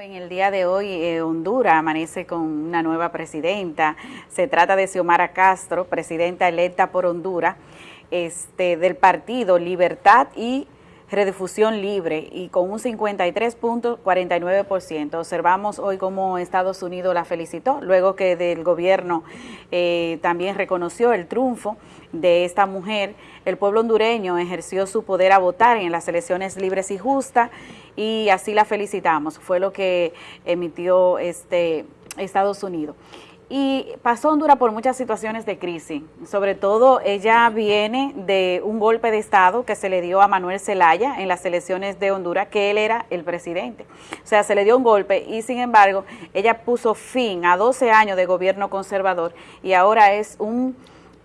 En el día de hoy eh, Honduras amanece con una nueva presidenta, se trata de Xiomara Castro, presidenta electa por Honduras, este, del partido Libertad y Redifusión Libre y con un 53.49%. Observamos hoy cómo Estados Unidos la felicitó, luego que del gobierno eh, también reconoció el triunfo de esta mujer. El pueblo hondureño ejerció su poder a votar en las elecciones libres y justas y así la felicitamos. Fue lo que emitió este Estados Unidos y pasó Honduras por muchas situaciones de crisis, sobre todo ella viene de un golpe de Estado que se le dio a Manuel Zelaya en las elecciones de Honduras, que él era el presidente. O sea, se le dio un golpe y sin embargo ella puso fin a 12 años de gobierno conservador y ahora es un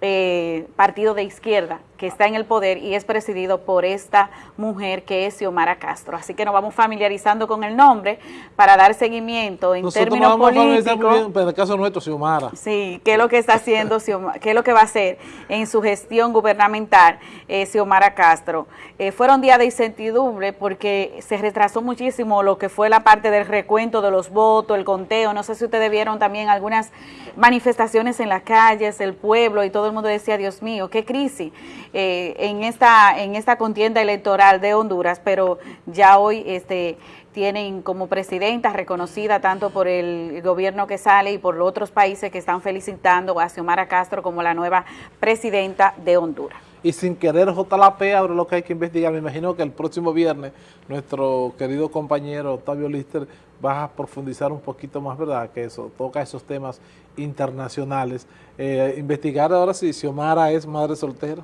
eh, partido de izquierda que está en el poder y es presidido por esta mujer que es Xiomara Castro. Así que nos vamos familiarizando con el nombre para dar seguimiento en términos políticos. en el caso nuestro, Xiomara. Sí, qué es lo que está haciendo, qué es lo que va a hacer en su gestión gubernamental eh, Xiomara Castro. Eh, fueron días de incertidumbre porque se retrasó muchísimo lo que fue la parte del recuento de los votos, el conteo. No sé si ustedes vieron también algunas manifestaciones en las calles, el pueblo y todo el mundo decía, Dios mío, qué crisis. Eh, en, esta, en esta contienda electoral de Honduras, pero ya hoy este, tienen como presidenta reconocida tanto por el gobierno que sale y por los otros países que están felicitando a Xiomara Castro como la nueva presidenta de Honduras. Y sin querer JLP, ahora lo que hay que investigar, me imagino que el próximo viernes nuestro querido compañero Octavio Lister va a profundizar un poquito más, ¿verdad? Que eso toca esos temas internacionales. Eh, investigar ahora si Xiomara es madre soltera.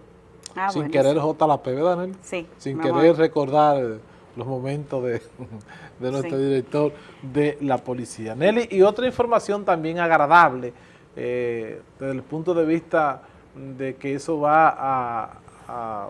Ah, sin querer J la P, ¿verdad, Sí. Sin querer recordar los momentos de, nuestro director de la policía. Nelly, y otra información también agradable, eh, desde el punto de vista de que eso va a,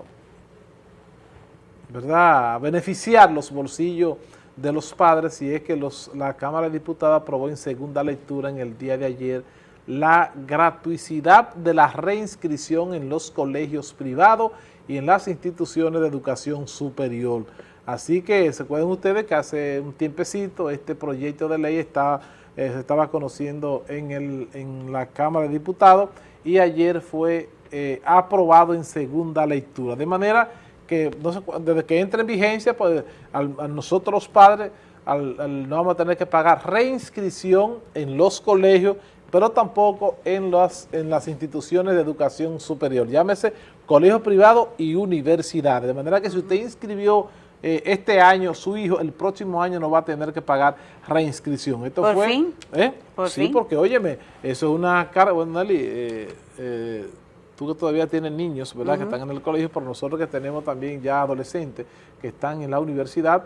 ¿verdad? a beneficiar los bolsillos de los padres, y es que los, la Cámara de Diputados aprobó en segunda lectura en el día de ayer la gratuidad de la reinscripción en los colegios privados y en las instituciones de educación superior. Así que se acuerdan ustedes que hace un tiempecito este proyecto de ley está, eh, se estaba conociendo en, el, en la Cámara de Diputados y ayer fue eh, aprobado en segunda lectura. De manera que desde que entre en vigencia, pues a nosotros los padres no vamos a tener que pagar reinscripción en los colegios pero tampoco en las, en las instituciones de educación superior, llámese colegios privados y universidades, de manera que si usted inscribió eh, este año su hijo, el próximo año no va a tener que pagar reinscripción. Esto ¿Por fue, fin? ¿eh? sí, porque óyeme, eso es una carga, bueno Nelly, eh, tú que todavía tienes niños, ¿verdad?, que están en el colegio, pero nosotros que tenemos también ya adolescentes que están en la universidad,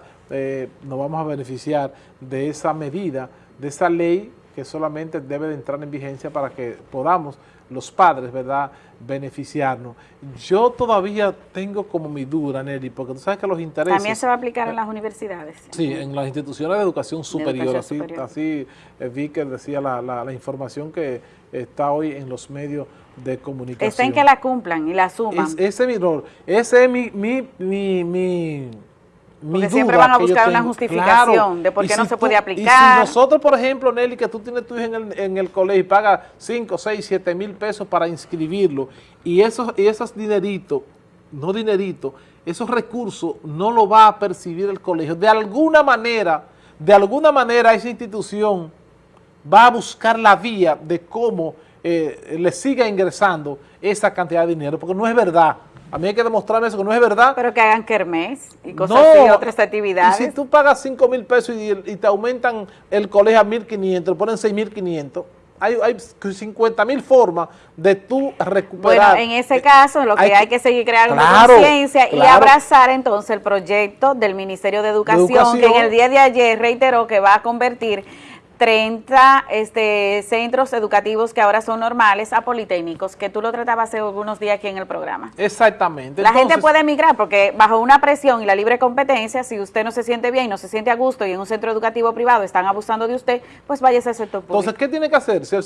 nos vamos a beneficiar de esa medida, de esa ley que solamente debe de entrar en vigencia para que podamos los padres, ¿verdad?, beneficiarnos. Yo todavía tengo como mi duda, Nelly, porque tú sabes que los intereses... También se va a aplicar en las universidades. Sí, en las instituciones de educación superior, así, así eh, vi que decía la, la, información que está hoy en los medios de comunicación. Está en que la cumplan y la suman. ese es mi rol, ese es mi, mi, mi porque siempre van a buscar una justificación de por qué no se puede aplicar. Y si nosotros, por ejemplo, Nelly, que tú tienes tu hijo en el, en el colegio y pagas 5, 6, 7 mil pesos para inscribirlo, y esos, y esos dineritos, no dineritos, esos recursos no lo va a percibir el colegio. De alguna manera, de alguna manera esa institución va a buscar la vía de cómo eh, le siga ingresando esa cantidad de dinero, porque no es verdad a mí hay que demostrarme eso, que no es verdad. Pero que hagan kermés y cosas así, otras actividades. Y si tú pagas 5 mil pesos y, te aumentan el colegio a 1.500, ponen 6.500, hay, hay 50 mil formas de tú recuperar. Bueno, en ese caso lo que hay, que seguir creando conciencia y abrazar entonces el proyecto del Ministerio de Educación, que en el día de ayer reiteró que va a convertir 30 este, centros educativos que ahora son normales a politécnicos, que tú lo tratabas hace algunos días aquí en el programa. Exactamente. La gente puede emigrar porque bajo una presión y la libre competencia, si usted no se siente bien, no se siente a gusto y en un centro educativo privado están abusando de usted, pues váyase al sector público. Entonces, ¿qué tiene que hacer? Si el,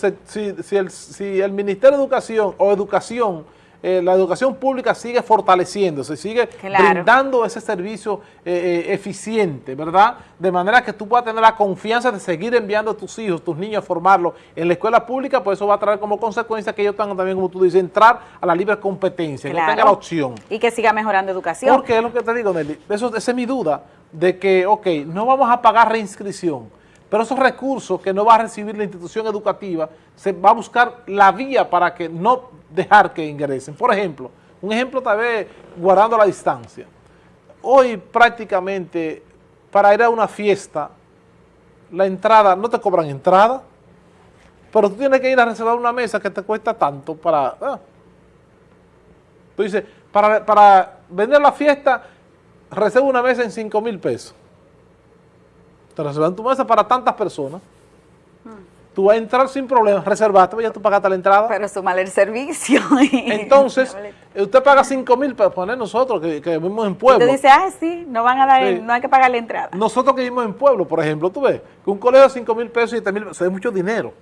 si, el, si el Ministerio de Educación o Educación eh, la educación pública sigue fortaleciéndose, sigue brindando ese servicio eh, eficiente, ¿verdad? De manera que tú puedas tener la confianza de seguir enviando a tus hijos, tus niños a formarlos en la escuela pública, pues eso va a traer como consecuencia que ellos tengan también, como tú dices, entrar a la libre competencia, que tengan la opción. Y que siga mejorando educación. Porque es lo que te digo, Nelly, eso, esa es mi duda, de que, ok, no vamos a pagar reinscripción, pero esos recursos que no va a recibir la institución educativa, se va a buscar la vía para que no dejar que ingresen. Por ejemplo, un ejemplo tal vez guardando la distancia. Hoy prácticamente para ir a una fiesta, la entrada, no te cobran entrada, pero tú tienes que ir a reservar una mesa que te cuesta tanto para... Ah. Tú dices, para, para vender la fiesta, reserva una mesa en 5 mil pesos te reservan tu mesa para tantas personas. Tú vas a entrar sin problemas, reservaste, ya tú pagaste la entrada. Pero sumar el servicio. Entonces, usted paga 5 mil para poner nosotros que, vivimos en pueblo. Usted dice, ah, sí, no van a dar, no hay que pagar la entrada. Nosotros que vivimos en pueblo, por ejemplo, tú ves, que un colegio de 5 mil pesos y 7 mil pesos, es mucho dinero.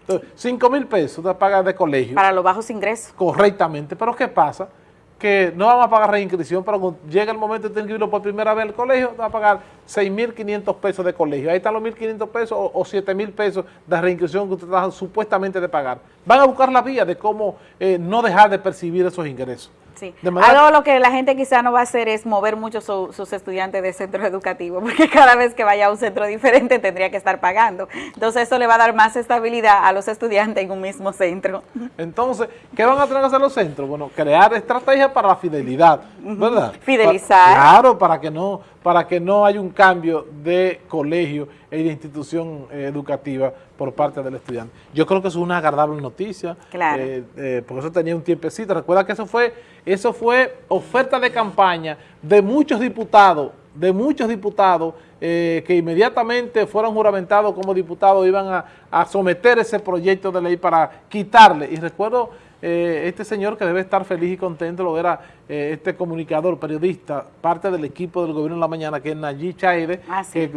Entonces, 5 mil pesos te pagas de colegio. Para los bajos ingresos. Correctamente, pero ¿qué pasa? Que no vamos a pagar reinscripción, pero cuando llega el momento de inscribirlo por primera vez al colegio, va a pagar 6.500 pesos de colegio. Ahí están los 1.500 pesos o, o 7.000 pesos de reinscripción que usted está supuestamente de pagar. Van a buscar la vía de cómo eh, no dejar de percibir esos ingresos. Sí. Algo lo que la gente quizá no va a hacer es mover mucho sus estudiantes de centro educativo, porque cada vez que vaya a un centro diferente tendría que estar pagando. Entonces eso le va a dar más estabilidad a los estudiantes en un mismo centro. Entonces, ¿qué van a tener que hacer los centros? Bueno, crear estrategias para la fidelidad, ¿verdad? Fidelizar. claro, para que no para que no haya un cambio de colegio e de institución eh, educativa por parte del estudiante. Yo creo que es una agradable noticia, claro. Eh, eh, porque eso tenía un tiempecito. Recuerda que eso fue, eso fue oferta de campaña de muchos diputados, de muchos diputados que inmediatamente fueron juramentados como diputados iban a, a someter ese proyecto de ley para quitarle. Y recuerdo eh, este señor que debe estar feliz y contento, lo era eh, este comunicador, periodista, parte del equipo del gobierno en la mañana, que es Nayib Chaide, ah, que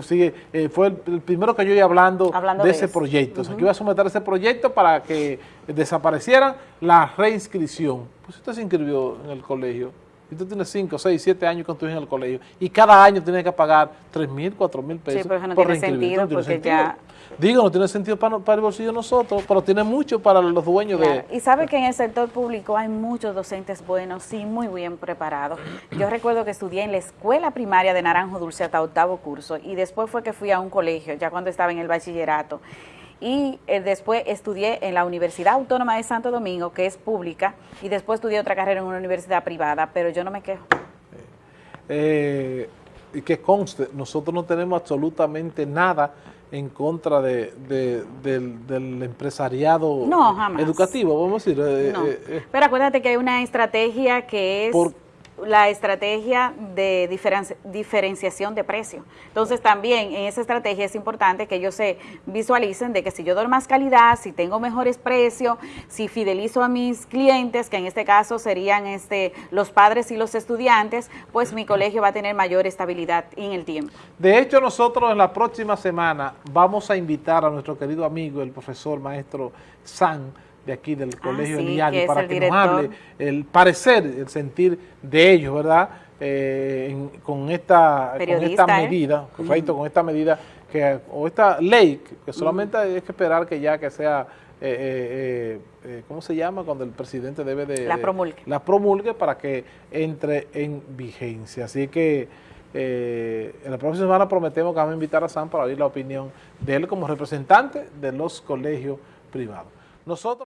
eh, fue el, primero que yo iba hablando, de, ese proyecto, o sea, que iba a someter ese proyecto para que desapareciera la reinscripción. Pues usted se inscribió en el colegio, y tú tienes 5, 6, 7 años con tu en el colegio, y cada año tienes que pagar 3 mil, 4 mil pesos sí, pero no tiene sentido, porque ya Digo, no tiene sentido para, para, el bolsillo de nosotros, pero tiene mucho para los dueños de... Y sabe que en el sector público hay muchos docentes buenos, sí, muy bien preparados. Yo recuerdo que estudié en la escuela primaria de Naranjo Dulce hasta octavo curso y después fue que fui a un colegio, ya cuando estaba en el bachillerato. Y eh, después estudié en la Universidad Autónoma de Santo Domingo, que es pública, y después estudié otra carrera en una universidad privada, pero yo no me quejo. Eh, y que conste, nosotros no tenemos absolutamente nada en contra de, del, empresariado educativo, vamos a decir. Eh, eh, Pero acuérdate que hay una estrategia que es la estrategia de diferenciación de precio. Entonces también en esa estrategia es importante que ellos se visualicen de que si yo doy más calidad, si tengo mejores precios, si fidelizo a mis clientes, que en este caso serían este los padres y los estudiantes, pues mi colegio va a tener mayor estabilidad en el tiempo. De hecho, nosotros en la próxima semana vamos a invitar a nuestro querido amigo, el profesor maestro San, de aquí del ah, Colegio de para que nos hable el parecer, el sentir de ellos, ¿verdad? Eh, con esta, con esta ¿eh? medida, correcto, con esta medida que, o esta ley, que solamente hay que esperar que ya que sea, eh, ¿cómo se llama? Cuando el presidente debe de... La promulgue. la promulgue para que entre en vigencia. Así que en la próxima semana prometemos que vamos a invitar a Sam para oír la opinión de él como representante de los colegios privados. Nosotros